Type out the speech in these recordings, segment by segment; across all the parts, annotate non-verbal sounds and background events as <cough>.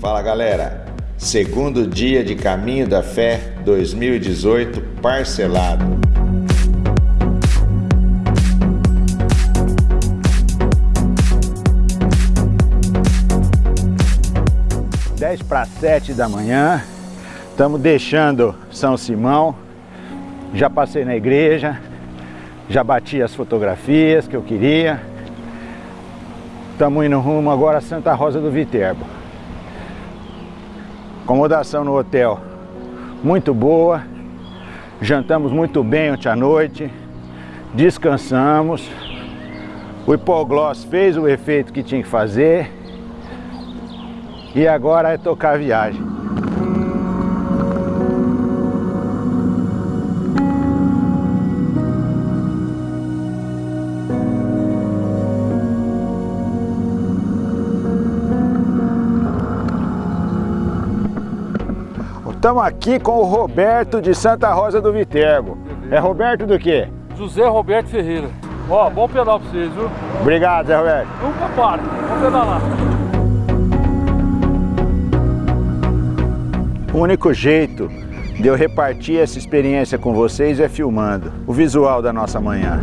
Fala galera, segundo dia de Caminho da Fé 2018 parcelado. Dez para sete da manhã, estamos deixando São Simão, já passei na igreja, já bati as fotografias que eu queria. Estamos indo rumo agora a Santa Rosa do Viterbo. Acomodação no hotel muito boa. Jantamos muito bem ontem à noite. Descansamos. O hipogloss fez o efeito que tinha que fazer. E agora é tocar a viagem. Estamos aqui com o Roberto de Santa Rosa do Viterbo. É Roberto do quê? José Roberto Ferreira. Ó, bom pedal pra vocês, viu? Obrigado, Zé Roberto. Nunca para, vamos pedalar. O único jeito de eu repartir essa experiência com vocês é filmando o visual da nossa manhã.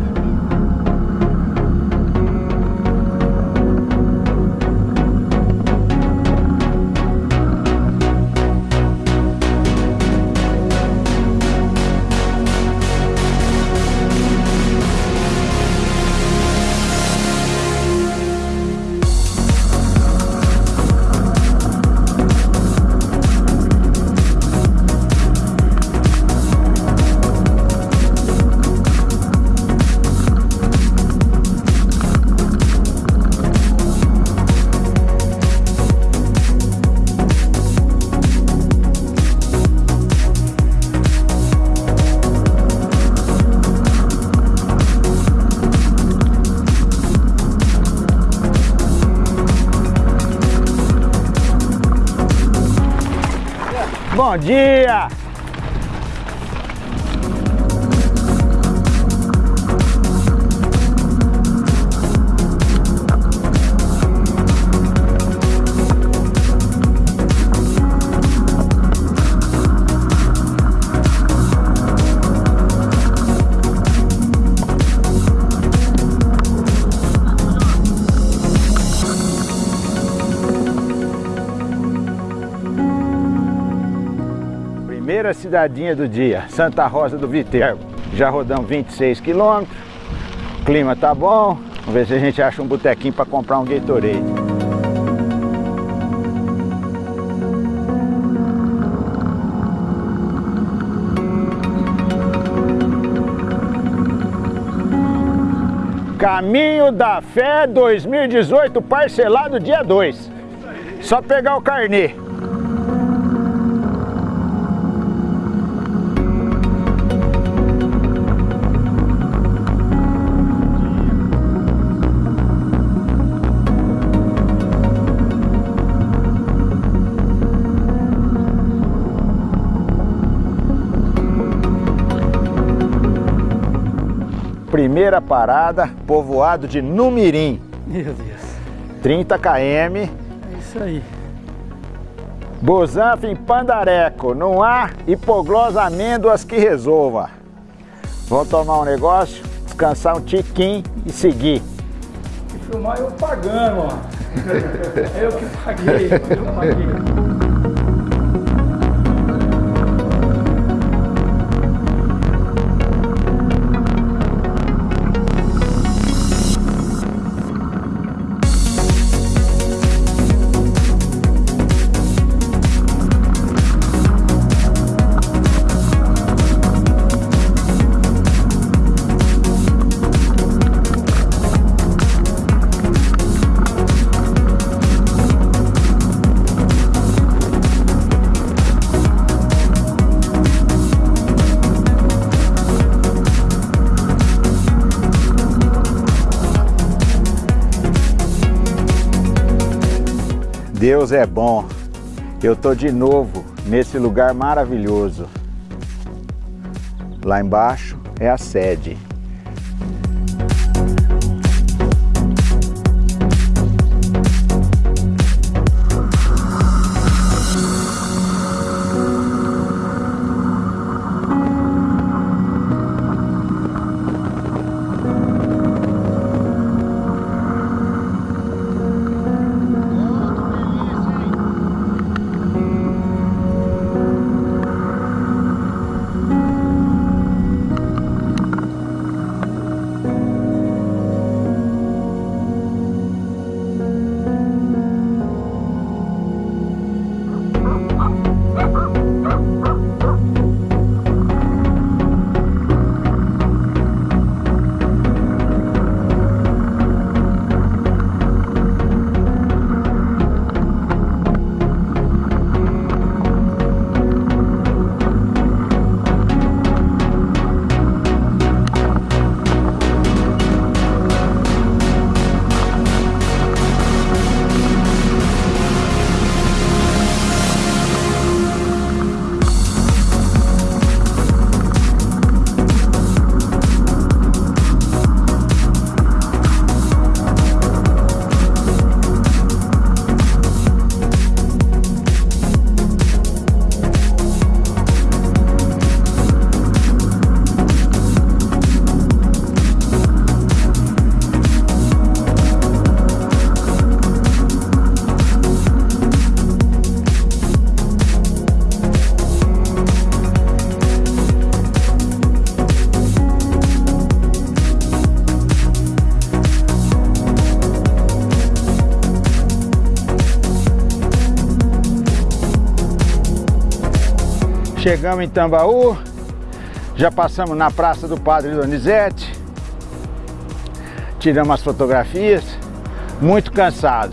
Bom dia! Primeira cidadinha do dia, Santa Rosa do Viterbo. Já rodamos 26 quilômetros, clima tá bom, vamos ver se a gente acha um botequinho para comprar um Gatorade. Caminho da Fé 2018 parcelado dia 2. Só pegar o carnê. Primeira parada, povoado de Numirim. Meu Deus. 30 km. É isso aí. Bozanfa em Pandareco. Não há hipoglose amêndoas que resolva. Vamos tomar um negócio, descansar um tiquinho e seguir. E filmar eu pagando, ó. <laughs> eu que paguei, eu paguei. Deus é bom. Eu tô de novo nesse lugar maravilhoso. Lá embaixo é a sede. Chegamos em Tambaú, já passamos na Praça do Padre Donizete, tiramos as fotografias, muito cansado.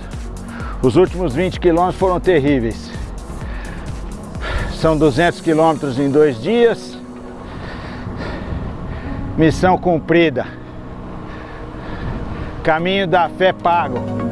Os últimos 20 quilômetros foram terríveis. São 200 quilômetros em dois dias. Missão cumprida. Caminho da fé pago.